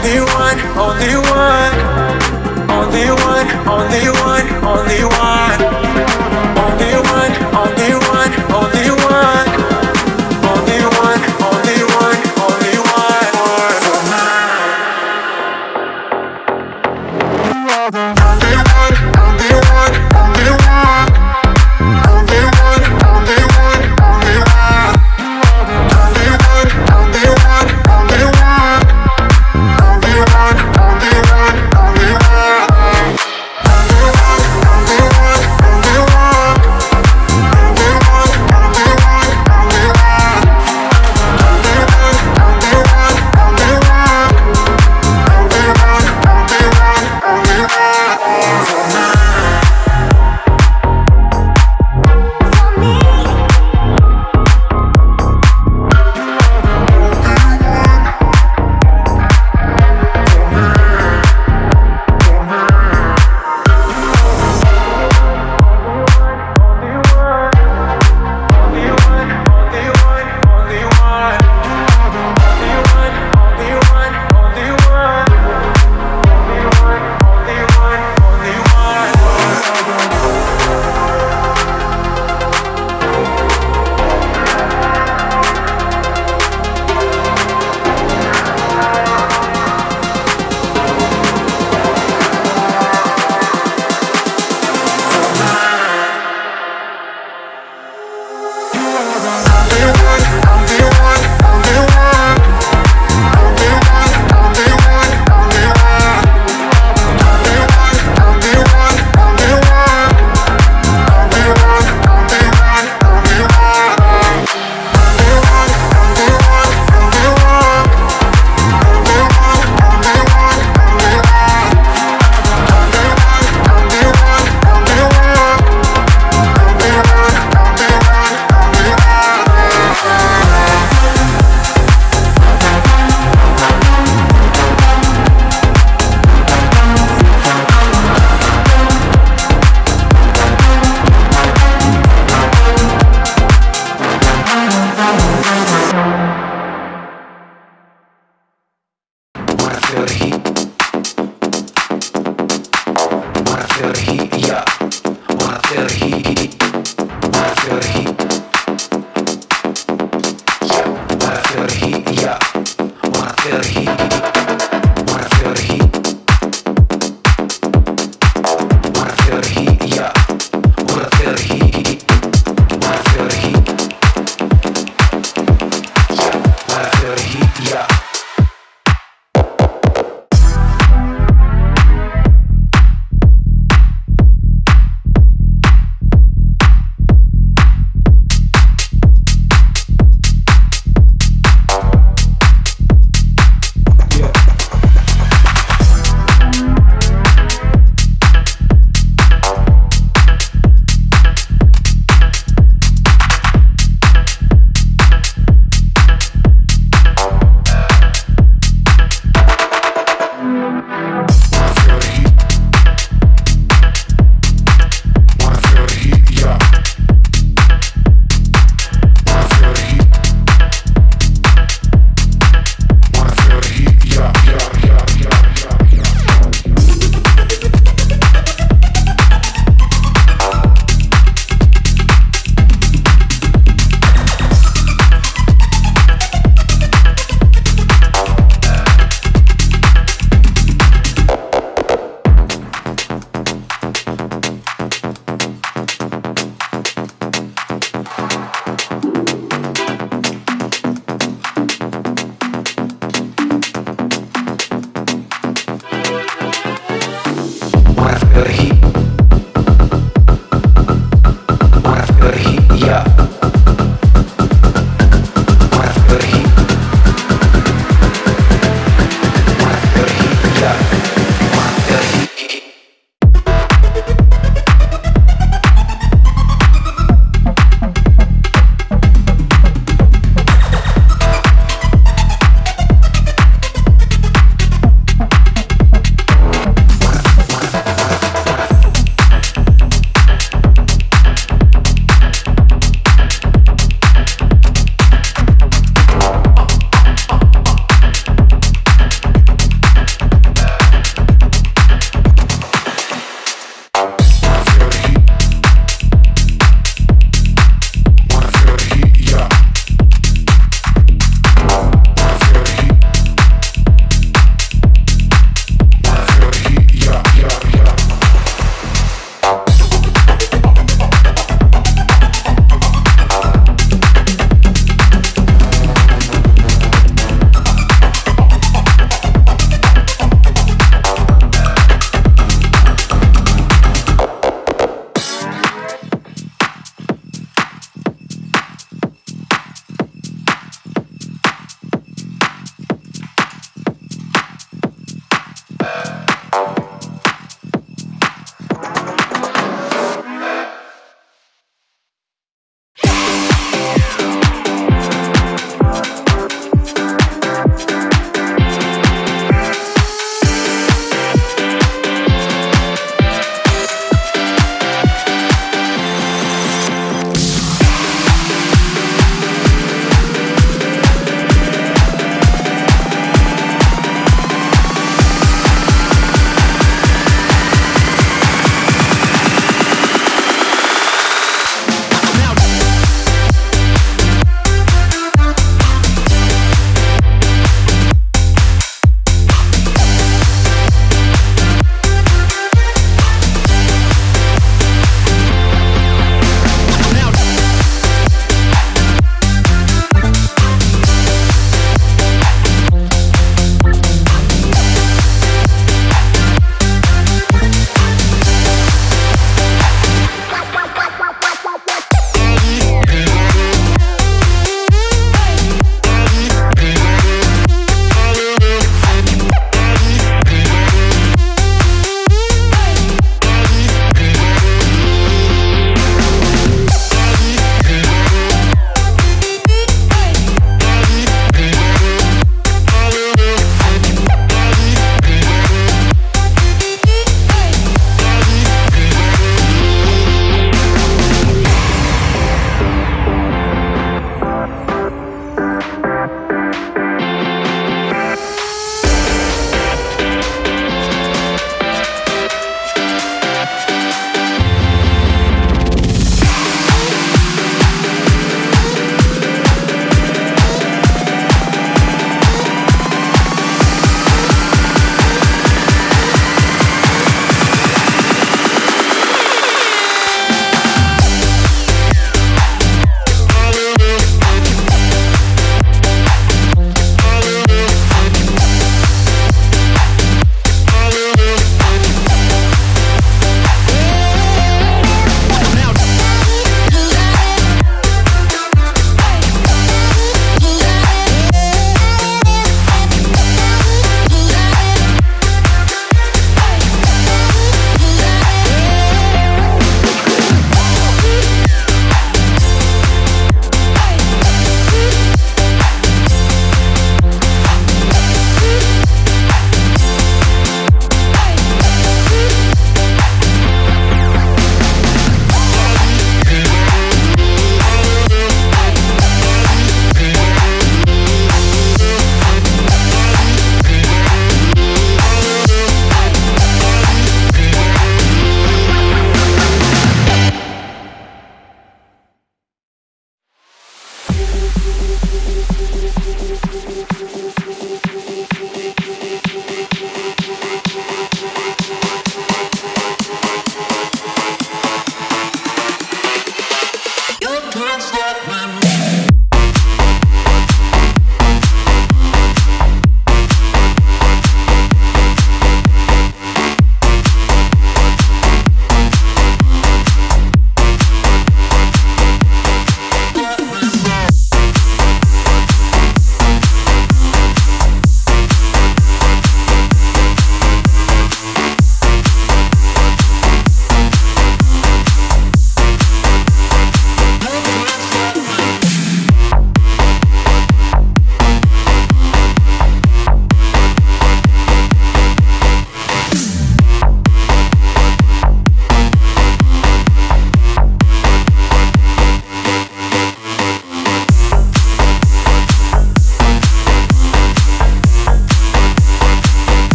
only one, only one, only one, only one, only one.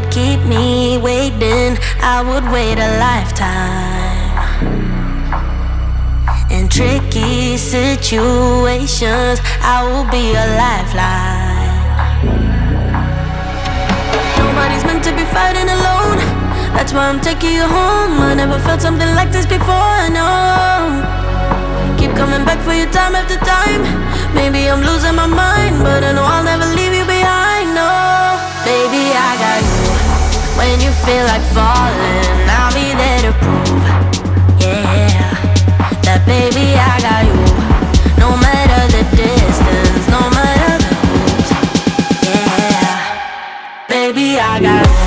would keep me waiting, I would wait a lifetime. In tricky situations, I will be a lifeline. Nobody's meant to be fighting alone. That's why I'm taking you home. I never felt something like this before. No coming back for you time after time Maybe I'm losing my mind But I know I'll never leave you behind, no Baby, I got you when you feel like falling, I'll be there to prove Yeah, that baby I got you. No matter the distance, no matter the rules Yeah, baby I got you.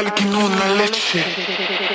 Dale que no una leche.